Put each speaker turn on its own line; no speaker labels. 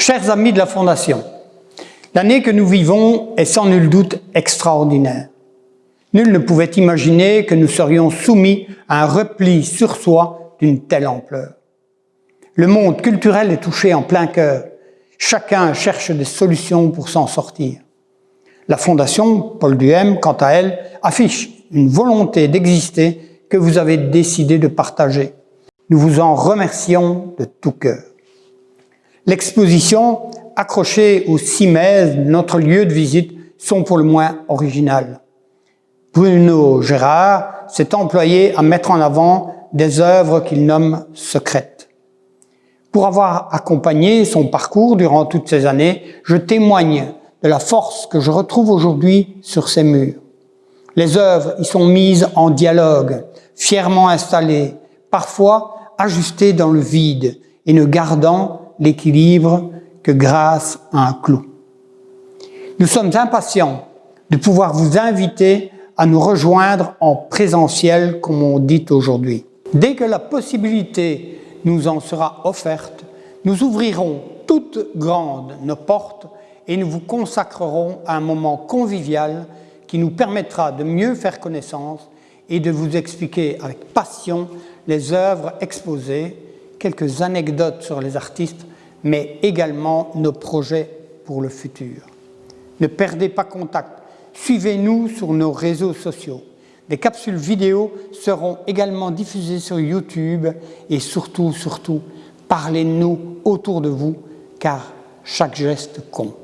Chers amis de la Fondation, l'année que nous vivons est sans nul doute extraordinaire. Nul ne pouvait imaginer que nous serions soumis à un repli sur soi d'une telle ampleur. Le monde culturel est touché en plein cœur. Chacun cherche des solutions pour s'en sortir. La Fondation Paul Duhem, quant à elle, affiche une volonté d'exister que vous avez décidé de partager. Nous vous en remercions de tout cœur. L'exposition, accrochée au CIMES, notre lieu de visite, sont pour le moins originales. Bruno Gérard s'est employé à mettre en avant des œuvres qu'il nomme secrètes. Pour avoir accompagné son parcours durant toutes ces années, je témoigne de la force que je retrouve aujourd'hui sur ces murs. Les œuvres y sont mises en dialogue, fièrement installées, parfois ajustées dans le vide et ne gardant l'équilibre que grâce à un clou. Nous sommes impatients de pouvoir vous inviter à nous rejoindre en présentiel, comme on dit aujourd'hui. Dès que la possibilité nous en sera offerte, nous ouvrirons toutes grandes nos portes et nous vous consacrerons à un moment convivial qui nous permettra de mieux faire connaissance et de vous expliquer avec passion les œuvres exposées, quelques anecdotes sur les artistes, mais également nos projets pour le futur. Ne perdez pas contact Suivez-nous sur nos réseaux sociaux. Des capsules vidéo seront également diffusées sur YouTube et surtout, surtout, parlez-nous autour de vous car chaque geste compte.